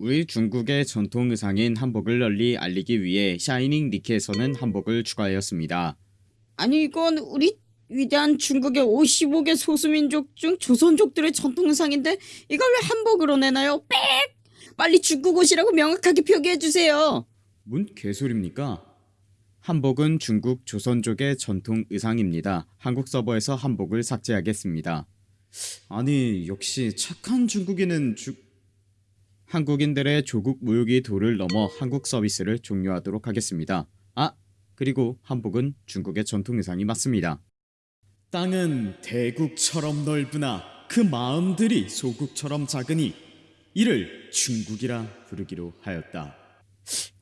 우리 중국의 전통 의상인 한복을 널리 알리기 위해 샤이닝 니키에서는 한복을 추가하였습니다. 아니 이건 우리 위대한 중국의 55개 소수민족 중 조선족들의 전통 의상인데 이걸 왜 한복으로 내나요? 빽! 빨리 중국 옷이라고 명확하게 표기해주세요 뭔 개소리입니까? 한복은 중국 조선족의 전통 의상입니다. 한국 서버에서 한복을 삭제하겠습니다. 아니 역시 착한 중국인은 주... 한국인들의 조국 무역이 도를 넘어 한국 서비스를 종료하도록 하겠습니다. 아 그리고 한복은 중국의 전통 의상이 맞습니다. 땅은 대국처럼 넓으나 그 마음들이 소국처럼 작으니 이를 중국이라 부르기로 하였다.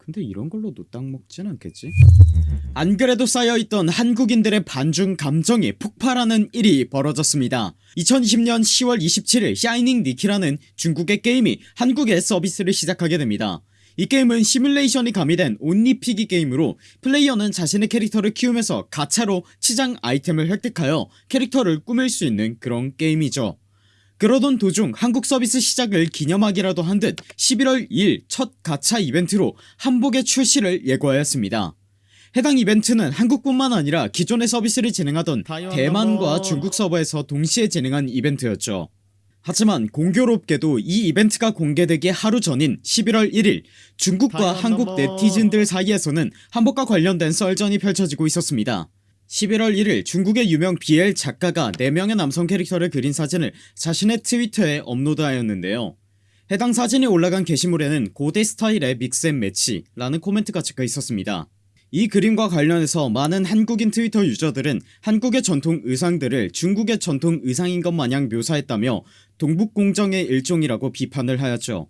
근데 이런 걸로 노땅 먹진 않겠지? 안 그래도 쌓여있던 한국인들의 반중 감정이 폭발하는 일이 벌어졌습니다. 2020년 10월 27일 샤이닝 니키라는 중국의 게임이 한국에 서비스를 시작하게 됩니다. 이 게임은 시뮬레이션이 가미된 온리피기 게임으로 플레이어는 자신의 캐릭터를 키우면서 가차로 치장 아이템을 획득하여 캐릭터를 꾸밀 수 있는 그런 게임이죠 그러던 도중 한국 서비스 시작을 기념하기라도 한 듯 11월 2일 첫 가차 이벤트로 한복의 출시를 예고하였습니다. 해당 이벤트는 한국뿐만 아니라 기존의 서비스를 진행하던 대만과 중국 서버에서 동시에 진행한 이벤트였죠. 하지만 공교롭게도 이 이벤트가 공개되기 하루 전인 11월 1일 중국과 한국 네티즌들 사이에서는 한복과 관련된 썰전이 펼쳐지고 있었습니다 11월 1일 중국의 유명 BL 작가가 4명의 남성 캐릭터를 그린 사진을 자신의 트위터에 업로드하였는데요. 해당 사진이 올라간 게시물에는 고대 스타일의 믹스앤매치 라는 코멘트가 적혀 있었습니다. 이 그림과 관련해서 많은 한국인 트위터 유저들은 한국의 전통 의상들을 중국의 전통 의상인 것 마냥 묘사했다며 동북공정의 일종이라고 비판을 하였죠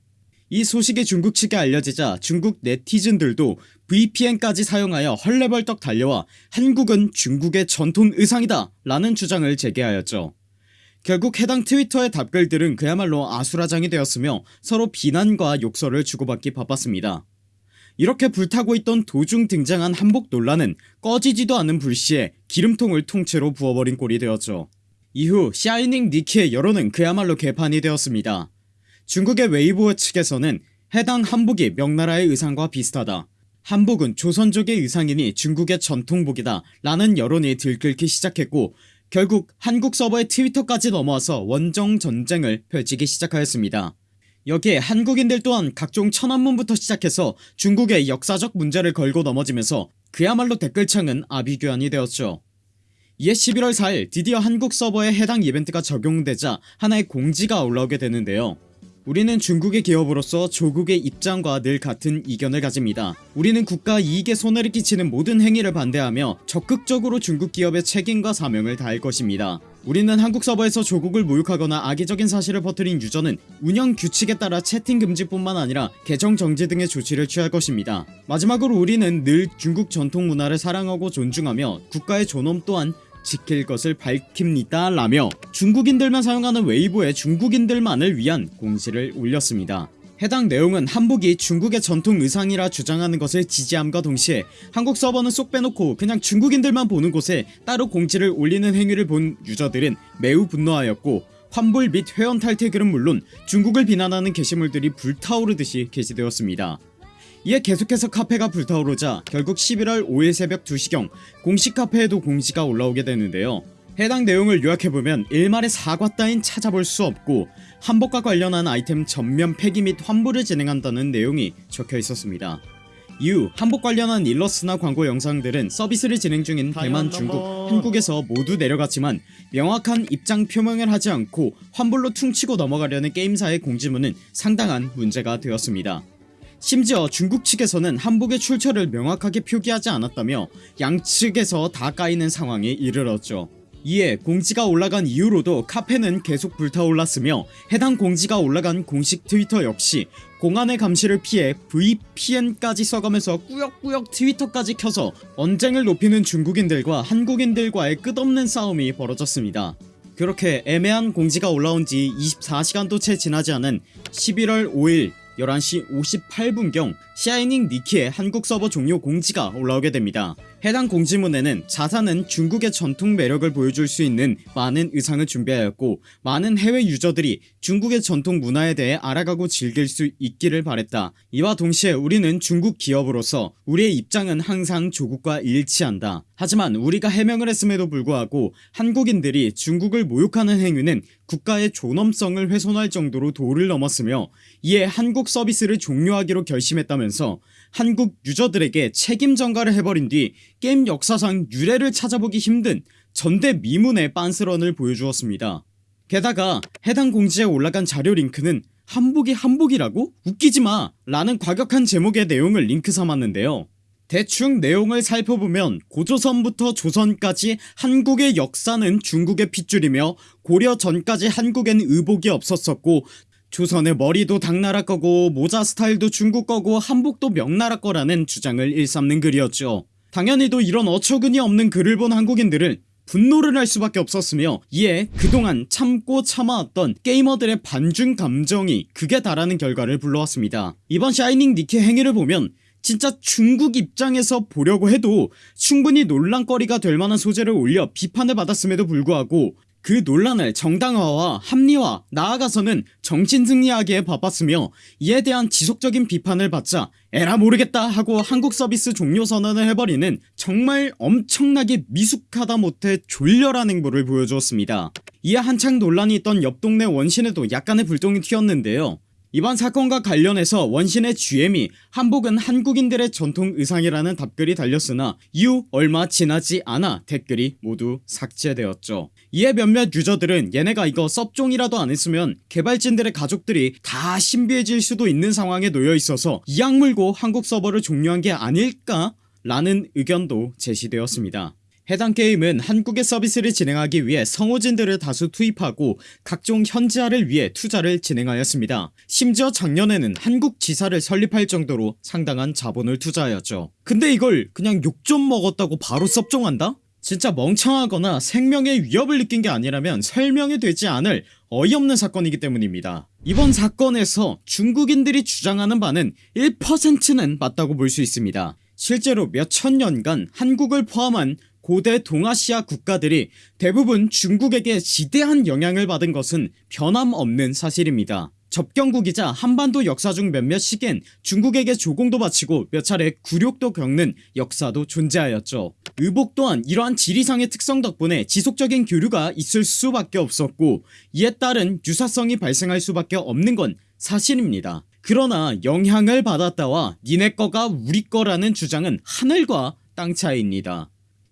이 소식이 중국 측에 알려지자 중국 네티즌들도 VPN까지 사용하여 헐레벌떡 달려와 한국은 중국의 전통 의상이다 라는 주장을 제기하였죠. 결국 해당 트위터의 답글들은 그야말로 아수라장이 되었으며 서로 비난과 욕설을 주고받기 바빴습니다. 이렇게 불타고 있던 도중 등장한 한복 논란은 꺼지지도 않는 불씨에 기름통을 통째로 부어버린 꼴이 되었죠. 이후 샤이닝 니키의 여론은 그야말로 개판이 되었습니다 중국의 웨이보 측에서는 해당 한복이 명나라의 의상과 비슷하다. 한복은 조선족의 의상이니 중국의 전통복이다 라는 여론이 들끓기 시작했고 결국 한국 서버의 트위터까지 넘어와서 원정 전쟁을 펼치기 시작하였습니다. 여기에 한국인들 또한 각종 천안문부터 시작해서 중국의 역사적 문제를 걸고 넘어지면서 그야말로 댓글창은 아비규환이 되었죠. 이에 11월 4일 드디어 한국 서버에 해당 이벤트가 적용되자 하나의 공지가 올라오게 되는데요 우리는 중국의 기업으로서 조국의 입장과 늘 같은 이견을 가집니다. 우리는 국가 이익에 손해를 끼치는 모든 행위를 반대하며 적극적으로 중국 기업의 책임과 사명을 다할 것입니다. 우리는 한국 서버에서 조국을 모욕하거나 악의적인 사실을 퍼뜨린 유저는 운영 규칙에 따라 채팅 금지뿐만 아니라 계정 정지 등의 조치를 취할 것입니다. 마지막으로 우리는 늘 중국 전통 문화를 사랑하고 존중하며 국가의 존엄 또한 지킬 것을 밝힙니다 라며 중국인들만 사용하는 웨이보에 중국인들만을 위한 공지를 올렸습니다. 해당 내용은 한복이 중국의 전통 의상이라 주장하는 것을 지지함과 동시에 한국 서버는 쏙 빼놓고 그냥 중국인들만 보는 곳에 따로 공지를 올리는 행위를 본 유저들은 매우 분노하였고 환불 및 회원 탈퇴 글은 물론 중국을 비난하는 게시물들이 불타오르듯이 게시되었습니다 이에 계속해서 카페가 불타오르자 결국 11월 5일 새벽 2시경 공식 카페에도 공지가 올라오게 되는데요. 해당 내용을 요약해보면 일말의 사과 따윈 찾아볼 수 없고 한복과 관련한 아이템 전면 폐기 및 환불을 진행한다는 내용이 적혀 있었습니다. 이후 한복 관련한 일러스트나 광고 영상들은 서비스를 진행 중인 대만 중국 한국에서 모두 내려갔지만 명확한 입장 표명을 하지 않고 환불로 퉁치고 넘어가려는 게임사의 공지문은 상당한 문제가 되었습니다 심지어 중국 측에서는 한복의 출처를 명확하게 표기하지 않았다며 양측에서 다 까이는 상황에 이르렀죠. 이에 공지가 올라간 이후로도 카페는 계속 불타올랐으며 해당 공지가 올라간 공식 트위터 역시 공안의 감시를 피해 VPN까지 써가면서 꾸역꾸역 트위터까지 켜서 언쟁을 높이는 중국인들과 한국인들과의 끝없는 싸움이 벌어졌습니다. 그렇게 애매한 공지가 올라온 지 24시간도 채 지나지 않은 11월 5일 11시 58분경 샤이닝 니키의 한국 서버 종료 공지가 올라오게 됩니다 해당 공지문에는 자사는 중국의 전통 매력을 보여줄 수 있는 많은 의상을 준비하였고 많은 해외 유저들이 중국의 전통 문화에 대해 알아가고 즐길 수 있기를 바랬다. 이와 동시에 우리는 중국 기업으로서 우리의 입장은 항상 조국과 일치한다. 하지만 우리가 해명을 했음에도 불구하고 한국인들이 중국을 모욕하는 행위는 국가의 존엄성을 훼손할 정도로 도를 넘었으며 이에 한국 서비스를 종료하기로 결심했다면서 한국 유저들에게 책임 전가를 해버린 뒤 게임 역사상 유례를 찾아보기 힘든 전대미문의 빤스런을 보여주었습니다. 게다가 해당 공지에 올라간 자료 링크는 한복이 한복이라고? 웃기지마! 라는 과격한 제목의 내용을 링크 삼았는데요. 대충 내용을 살펴보면 고조선부터 조선까지 한국의 역사는 중국의 핏줄이며 고려 전까지 한국엔 의복이 없었었고 조선의 머리도 당나라 거고 모자 스타일도 중국 거고 한복도 명나라 거라는 주장을 일삼는 글이었죠. 당연히도 이런 어처구니 없는 글을 본 한국인들은 분노를 할 수밖에 없었으며 이에 그동안 참고 참아왔던 게이머들의 반중 감정이 극에 달하는 결과를 불러왔습니다. 이번 샤이닝 니케 행위를 보면 진짜 중국 입장에서 보려고 해도 충분히 논란거리가 될 만한 소재를 올려 비판을 받았음에도 불구하고 그 논란을 정당화와 합리화 나아가서는 정신승리하기에 바빴으며 이에 대한 지속적인 비판을 받자 에라 모르겠다 하고 한국 서비스 종료 선언을 해버리는 정말 엄청나게 미숙하다 못해 졸렬한 행보를 보여주었습니다. 이에 한창 논란이 있던 옆 동네 원신에도 약간의 불똥이 튀었는데요 이번 사건과 관련해서 원신의 GM이 한복은 한국인들의 전통 의상이라는 답글이 달렸으나 이후 얼마 지나지 않아 댓글이 모두 삭제되었죠. 이에 몇몇 유저들은 얘네가 이거 섭종이라도 안 했으면 개발진들의 가족들이 다 신비해질 수도 있는 상황에 놓여있어서 이악 물고 한국 서버를 종료한 게 아닐까 라는 의견도 제시되었습니다 해당 게임은 한국의 서비스를 진행하기 위해 성우진들을 다수 투입하고 각종 현지화를 위해 투자를 진행하였습니다. 심지어 작년에는 한국 지사를 설립할 정도로 상당한 자본을 투자하였죠. 근데 이걸 그냥 욕 좀 먹었다고 바로 섭종한다? 진짜 멍청하거나 생명의 위협을 느낀 게 아니라면 설명이 되지 않을 어이없는 사건이기 때문입니다. 이번 사건에서 중국인들이 주장하는 바는 1%는 맞다고 볼 수 있습니다. 실제로 몇 천 년간 한국을 포함한 고대 동아시아 국가들이 대부분 중국에게 지대한 영향을 받은 것은 변함없는 사실입니다. 접경국이자 한반도 역사 중 몇몇 시기엔 중국에게 조공도 바치고 몇 차례 굴욕도 겪는 역사도 존재하였죠. 의복 또한 이러한 지리상의 특성 덕분에 지속적인 교류가 있을 수밖에 없었고 이에 따른 유사성이 발생할 수밖에 없는 건 사실입니다. 그러나 영향을 받았다와 니네 거가 우리 거라는 주장은 하늘과 땅 차이입니다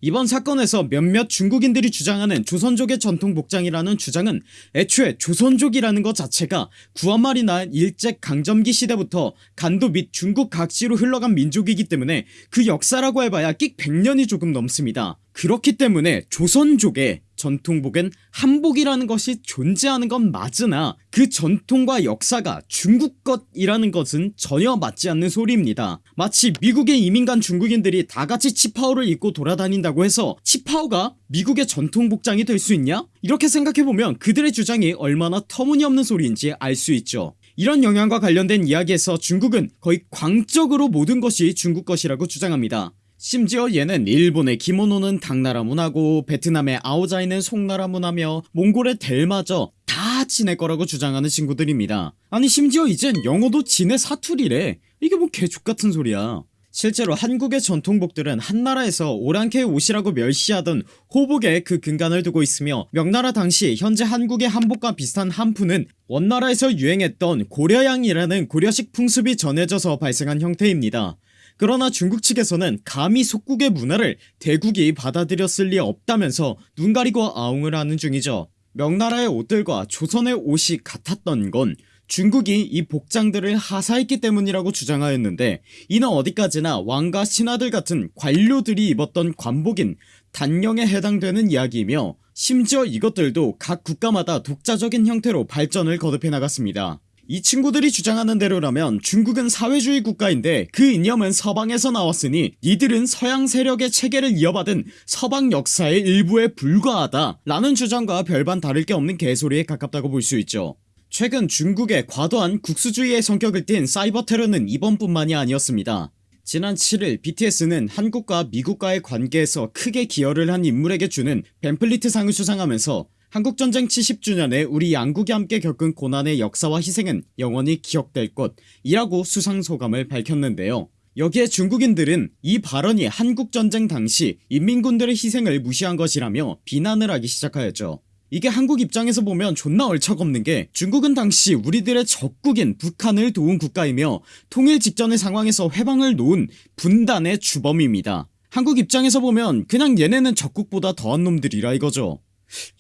이번 사건에서 몇몇 중국인들이 주장하는 조선족의 전통 복장이라는 주장은 애초에 조선족이라는 것 자체가 구한말이나 일제강점기 시대부터 간도 및 중국 각지로 흘러간 민족이기 때문에 그 역사라고 해봐야 끽 100년이 조금 넘습니다. 그렇기 때문에 조선족의 전통복은 한복이라는 것이 존재하는 건 맞으나 그 전통과 역사가 중국 것이라는 것은 전혀 맞지 않는 소리입니다. 마치 미국에 이민 간 중국인들이 다같이 치파오를 입고 돌아다닌다고 해서 치파오가 미국의 전통 복장이 될 수 있냐? 이렇게 생각해보면 그들의 주장이 얼마나 터무니없는 소리인지 알 수 있죠. 이런 영향과 관련된 이야기에서 중국은 거의 광적으로 모든 것이 중국 것이라고 주장합니다 심지어 얘는 일본의 기모노는 당나라 문화고 베트남의 아오자이는 송나라 문화며 몽골의 델마저 다 지네 거라고 주장하는 친구들입니다. 아니 심지어 이젠 영어도 지네 사투리래. 이게 뭐 개족같은 소리야. 실제로 한국의 전통복들은 한나라에서 오랑캐 옷이라고 멸시하던 호복에 그 근간을 두고 있으며 명나라 당시 현재 한국의 한복과 비슷한 한푸는 원나라에서 유행했던 고려양이라는 고려식 풍습이 전해져서 발생한 형태입니다 그러나 중국 측에서는 감히 속국의 문화를 대국이 받아들였을 리 없다면서 눈 가리고 아웅을 하는 중이죠. 명나라의 옷들과 조선의 옷이 같았던 건 중국이 이 복장들을 하사했기 때문이라고 주장하였는데 이는 어디까지나 왕과 신하들 같은 관료들이 입었던 관복인 단령에 해당되는 이야기이며 심지어 이것들도 각 국가마다 독자적인 형태로 발전을 거듭해 나갔습니다 이 친구들이 주장하는 대로라면 중국은 사회주의 국가인데 그 이념은 서방에서 나왔으니 이들은 서양 세력의 체계를 이어받은 서방 역사의 일부에 불과하다 라는 주장과 별반 다를 게 없는 개소리에 가깝다고 볼 수 있죠. 최근 중국의 과도한 국수주의의 성격을 띤 사이버 테러는 이번뿐만이 아니었습니다. 지난 7일 BTS는 한국과 미국과의 관계에서 크게 기여를 한 인물에게 주는 벤플리트 상을 수상하면서 한국전쟁 70주년에 우리 양국이 함께 겪은 고난의 역사와 희생은 영원히 기억될 것이라고 수상소감을 밝혔는데요. 여기에 중국인들은 이 발언이 한국전쟁 당시 인민군들의 희생을 무시한 것이라며 비난을 하기 시작하였죠. 이게 한국 입장에서 보면 존나 얼척없는게 중국은 당시 우리들의 적국인 북한을 도운 국가이며 통일 직전의 상황에서 회방을 놓은 분단의 주범입니다. 한국 입장에서 보면 그냥 얘네는 적국보다 더한 놈들이라 이거죠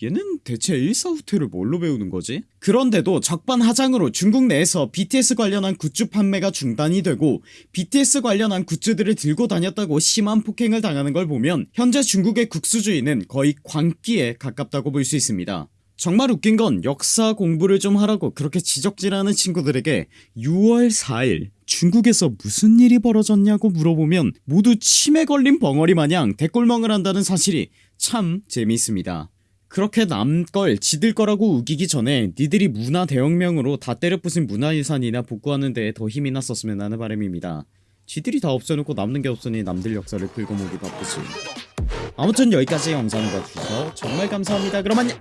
얘는 대체 일사후퇴를 뭘로 배우는 거지? 그런데도 적반하장으로 중국 내에서 BTS 관련한 굿즈 판매가 중단이 되고 BTS 관련한 굿즈들을 들고 다녔다고 심한 폭행을 당하는 걸 보면 현재 중국의 국수주의는 거의 광기에 가깝다고 볼 수 있습니다 정말 웃긴 건 역사 공부를 좀 하라고 그렇게 지적질하는 친구들에게 6월 4일 중국에서 무슨 일이 벌어졌냐고 물어보면 모두 치매 걸린 벙어리 마냥 대꼴멍을 한다는 사실이 참 재미있습니다 그렇게 남 걸 지들 거라고 우기기 전에 니들이 문화 대혁명으로 다 때려 부순 문화유산이나 복구하는 데에 더 힘이 났었으면 하는 바람입니다. 지들이 다 없애놓고 남는 게 없으니 남들 역사를 긁어모기 바쁘지. 아무튼 여기까지 영상 봐주셔서 정말 감사합니다. 그럼 안녕